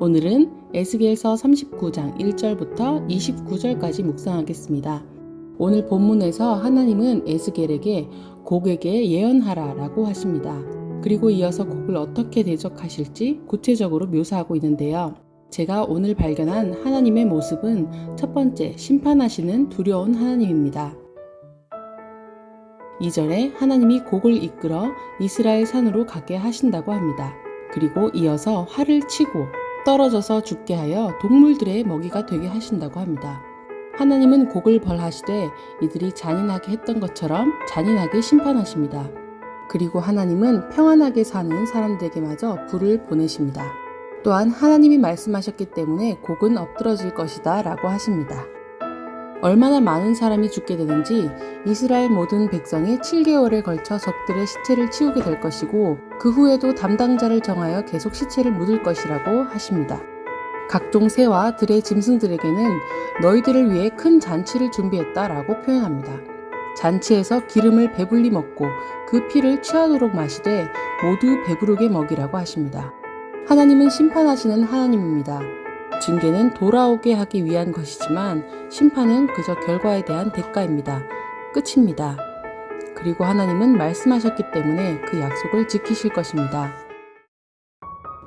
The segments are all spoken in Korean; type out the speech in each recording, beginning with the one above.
오늘은 에스겔서 39장 1절부터 29절까지 묵상하겠습니다. 오늘 본문에서 하나님은 에스겔에게 곡에게 예언하라 라고 하십니다. 그리고 이어서 곡을 어떻게 대적하실지 구체적으로 묘사하고 있는데요. 제가 오늘 발견한 하나님의 모습은 첫 번째 심판하시는 두려운 하나님입니다. 2절에 하나님이 곡을 이끌어 이스라엘 산으로 가게 하신다고 합니다. 그리고 이어서 활을 치고 떨어져서 죽게 하여 동물들의 먹이가 되게 하신다고 합니다. 하나님은 곡을 벌하시되 이들이 잔인하게 했던 것처럼 잔인하게 심판하십니다. 그리고 하나님은 평안하게 사는 사람들에게마저 불을 보내십니다. 또한 하나님이 말씀하셨기 때문에 곡은 엎드러질 것이다 라고 하십니다. 얼마나 많은 사람이 죽게 되는지 이스라엘 모든 백성이 7개월에 걸쳐 적들의 시체를 치우게 될 것이고 그 후에도 담당자를 정하여 계속 시체를 묻을 것이라고 하십니다. 각종 새와 들의 짐승들에게는 너희들을 위해 큰 잔치를 준비했다 라고 표현합니다. 잔치에서 기름을 배불리 먹고 그 피를 취하도록 마시되 모두 배부르게 먹이라고 하십니다. 하나님은 심판하시는 하나님입니다. 징계는 돌아오게 하기 위한 것이지만 심판은 그저 결과에 대한 대가입니다. 끝입니다. 그리고 하나님은 말씀하셨기 때문에 그 약속을 지키실 것입니다.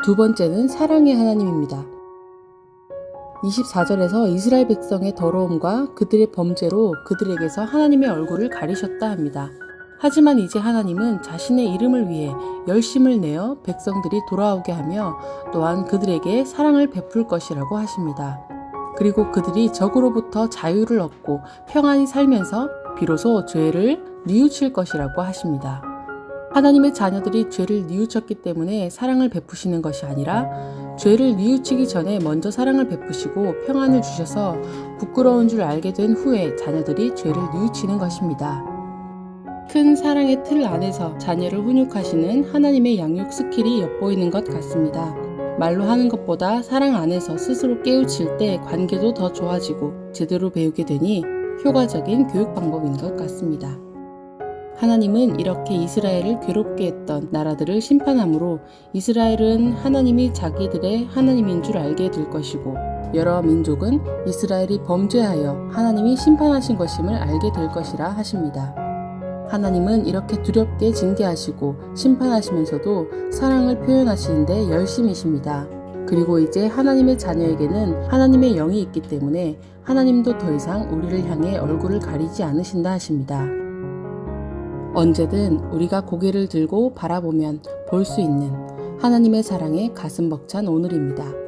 두 번째는 사랑의 하나님입니다. 24절에서 이스라엘 백성의 더러움과 그들의 범죄로 그들에게서 하나님의 얼굴을 가리셨다 합니다. 하지만 이제 하나님은 자신의 이름을 위해 열심을 내어 백성들이 돌아오게 하며 또한 그들에게 사랑을 베풀 것이라고 하십니다. 그리고 그들이 적으로부터 자유를 얻고 평안히 살면서 비로소 죄를 뉘우칠 것이라고 하십니다. 하나님의 자녀들이 죄를 뉘우쳤기 때문에 사랑을 베푸시는 것이 아니라 죄를 뉘우치기 전에 먼저 사랑을 베푸시고 평안을 주셔서 부끄러운 줄 알게 된 후에 자녀들이 죄를 뉘우치는 것입니다. 큰 사랑의 틀 안에서 자녀를 훈육하시는 하나님의 양육 스킬이 엿보이는 것 같습니다. 말로 하는 것보다 사랑 안에서 스스로 깨우칠 때 관계도 더 좋아지고 제대로 배우게 되니 효과적인 교육 방법인 것 같습니다. 하나님은 이렇게 이스라엘을 괴롭게 했던 나라들을 심판함으로 이스라엘은 하나님이 자기들의 하나님인 줄 알게 될 것이고 여러 민족은 이스라엘이 범죄하여 하나님이 심판하신 것임을 알게 될 것이라 하십니다. 하나님은 이렇게 두렵게 징계하시고 심판하시면서도 사랑을 표현하시는데 열심이십니다. 그리고 이제 하나님의 자녀에게는 하나님의 영이 있기 때문에 하나님도 더 이상 우리를 향해 얼굴을 가리지 않으신다 하십니다. 언제든 우리가 고개를 들고 바라보면 볼 수 있는 하나님의 사랑에 가슴 벅찬 오늘입니다.